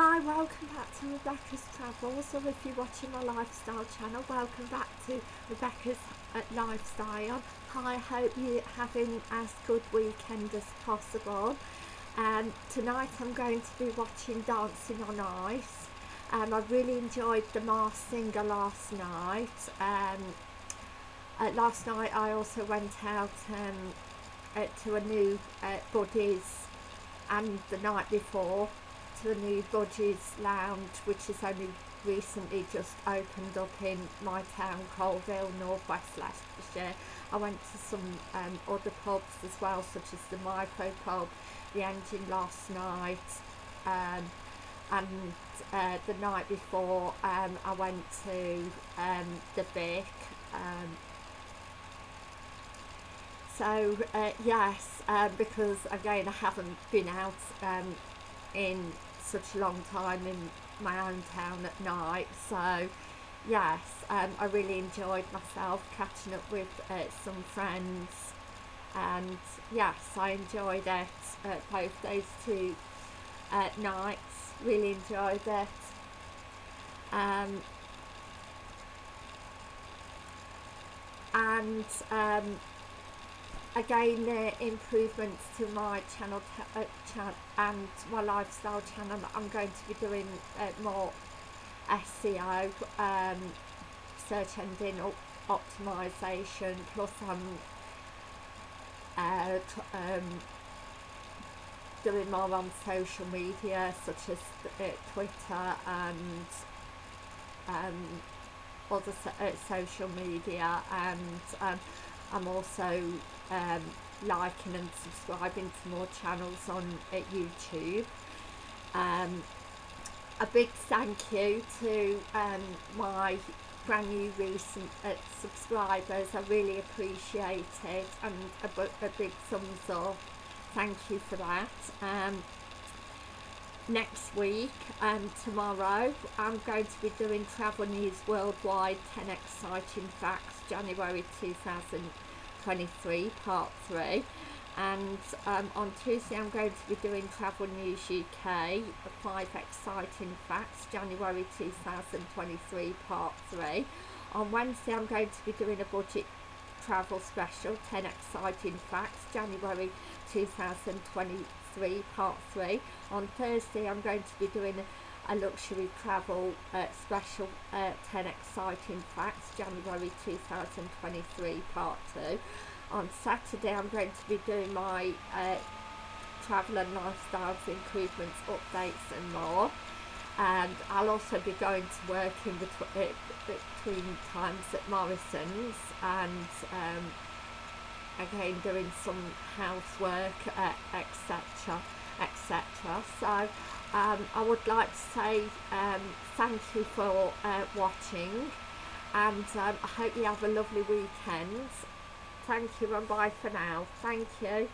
Hi, welcome back to Rebecca's Travels, or if you're watching my lifestyle channel, welcome back to Rebecca's uh, Lifestyle. Hi, I hope you're having as good weekend as possible. Um, tonight I'm going to be watching Dancing on Ice. Um, I really enjoyed the Masked Singer last night. Um, uh, last night I also went out um, uh, to a new uh, Buddies and the night before the new Bodges Lounge which has only recently just opened up in my town Coalville, northwest Leicestershire. I went to some um, other pubs as well such as the Micro Pub, the Engine last night um, and uh, the night before um, I went to um, the Vic um, so uh, yes uh, because again I haven't been out um, in such a long time in my own town at night so yes um, I really enjoyed myself catching up with uh, some friends. And yes I enjoyed it uh, both those two uh, nights. Really enjoyed it. Um, and um, again uh, improvements to my channel uh, chan and my lifestyle channel. I'm going to be doing uh, more SEO um, search engine optimization plus I'm uh, um, doing more on social media such as uh, Twitter and um, other so uh, social media and um, I'm also um, liking and subscribing to more channels on at YouTube. Um, a big thank you to um, my brand new recent uh, subscribers. I really appreciate it and a, a big thumbs up. Thank you for that. Um, next week and tomorrow I'm going to be doing Travel News Worldwide 10 Exciting Facts January 2023 part 3 and um, on Tuesday I'm going to be doing Travel News UK 5 Exciting Facts January 2023 part 3 on Wednesday I'm going to be doing a budget travel special 10 Exciting Facts January 2023 part 3 on Thursday I'm going to be doing a, luxury travel uh, special uh, 10 exciting facts January 2023 part 2 on Saturday I'm going to be doing my uh, travel and lifestyles improvements updates and more. And I'll also be going to work in between, uh, between times at Morrison's and um, again doing some housework uh, etc etc so um, I would like to say um, thank you for uh, watching and um, I hope you have a lovely weekend. Thank you and bye for now. Thank you